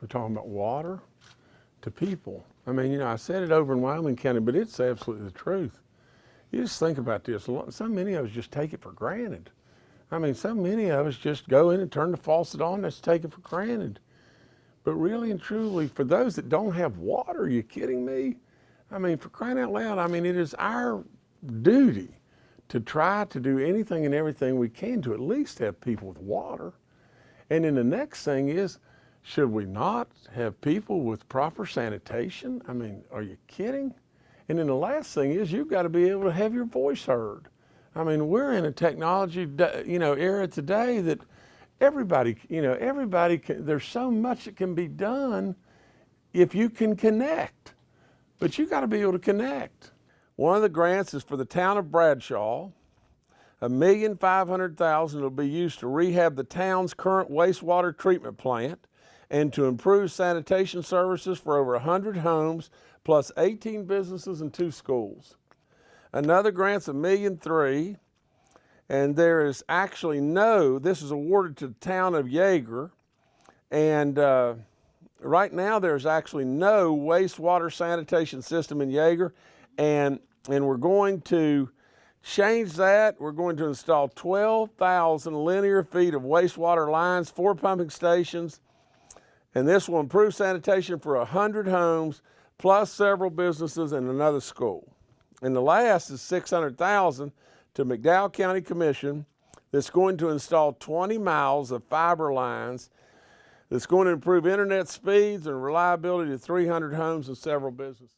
We're talking about water to people. I mean, you know, I said it over in Wyoming County, but it's absolutely the truth. You just think about this. So many of us just take it for granted. I mean, so many of us just go in and turn the faucet on, that's taken for granted. But really and truly, for those that don't have water, are you kidding me? I mean, for crying out loud, I mean, it is our duty to try to do anything and everything we can to at least have people with water. And then the next thing is, should we not have people with proper sanitation? I mean, are you kidding? And then the last thing is you've got to be able to have your voice heard. I mean, we're in a technology, you know, era today that everybody, you know, everybody can, there's so much that can be done if you can connect. But you got to be able to connect. One of the grants is for the town of Bradshaw. A million five hundred thousand will be used to rehab the town's current wastewater treatment plant and to improve sanitation services for over 100 homes plus 18 businesses and two schools. Another grant's a million three, and there is actually no, this is awarded to the town of Iaeger, and uh, right now there's actually no wastewater sanitation system in Iaeger, and, and we're going to change that. We're going to install 12,000 linear feet of wastewater lines, four pumping stations, and this will improve sanitation for 100 homes, plus several businesses and another school. And the last is 600,000 to McDowell County Commission that's going to install 20 miles of fiber lines that's going to improve internet speeds and reliability to 300 homes and several businesses.